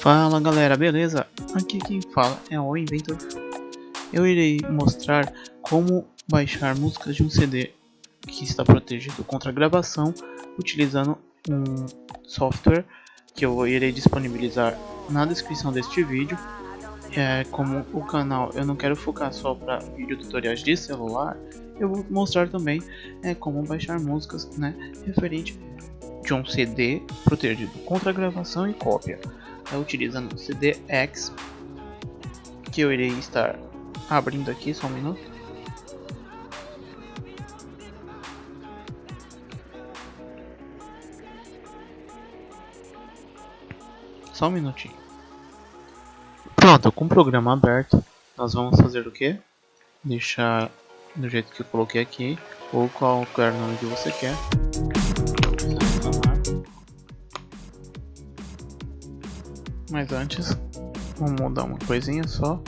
Fala galera, beleza? Aqui quem fala é o Inventor. Eu irei mostrar como baixar músicas de um CD que está protegido contra gravação utilizando um software que eu irei disponibilizar na descrição deste vídeo. É, como o canal eu não quero focar só para vídeo tutoriais de celular, eu vou mostrar também é, como baixar músicas né, referente de um CD protegido contra gravação e cópia utilizando o CDX que eu irei estar abrindo aqui só um minuto. Só um minutinho. Pronto com o programa aberto nós vamos fazer o que deixar do jeito que eu coloquei aqui ou qualquer nome que você quer Mas antes, vamos mudar uma coisinha só.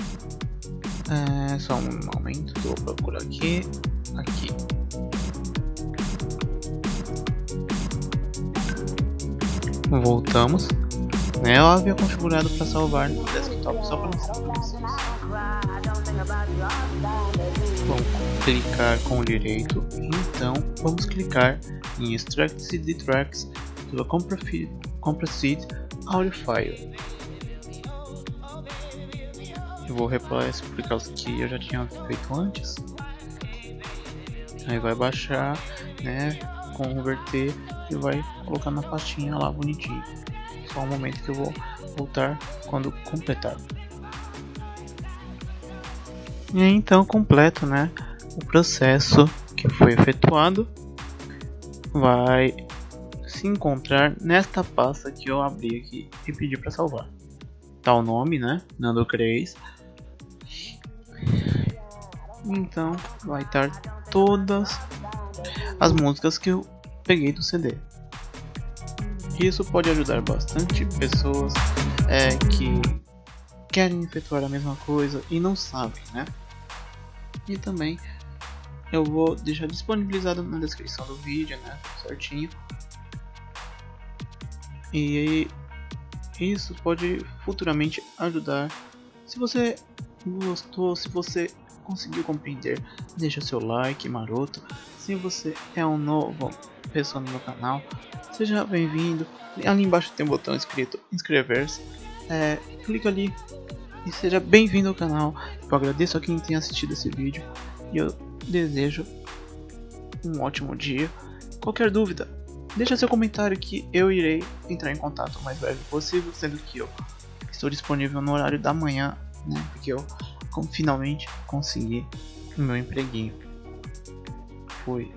É, só um momento vou procurar aqui. Aqui. Voltamos. Né, eu havia configurado para salvar no desktop só para vocês. Vamos clicar com o direito. Então, vamos clicar em Extract CD Tracks do Compressed Audio File. Eu vou reparar isso por causa que eu já tinha feito antes. Aí vai baixar, né? Converter e vai colocar na pastinha lá bonitinho. Só um momento que eu vou voltar quando completar. E aí, então completo, né? O processo que foi efetuado vai se encontrar nesta pasta que eu abri aqui e pedi para salvar. Tá o nome, né? Nando Cres então vai estar todas as músicas que eu peguei do CD. Isso pode ajudar bastante pessoas é, que querem efetuar a mesma coisa e não sabem, né? E também eu vou deixar disponibilizado na descrição do vídeo, né? Certinho. E isso pode futuramente ajudar. Se você gostou, se você conseguiu compreender, deixa seu like maroto. Se você é um novo pessoa no meu canal, seja bem-vindo. Ali embaixo tem um botão escrito inscrever-se. É, clica ali e seja bem-vindo ao canal. Eu agradeço a quem tem assistido esse vídeo e eu desejo um ótimo dia. Qualquer dúvida, deixa seu comentário que eu irei entrar em contato o mais breve possível, sendo que eu estou disponível no horário da manhã, né? Porque eu finalmente consegui o meu empreguinho. Foi